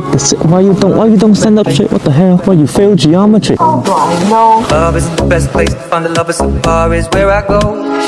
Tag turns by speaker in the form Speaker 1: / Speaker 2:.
Speaker 1: get the why you don't why you don't stand up straight? What the hell? Why you fail geometry?
Speaker 2: Oh, I know?
Speaker 3: Love is the best place to find the lovers. So far is where I go.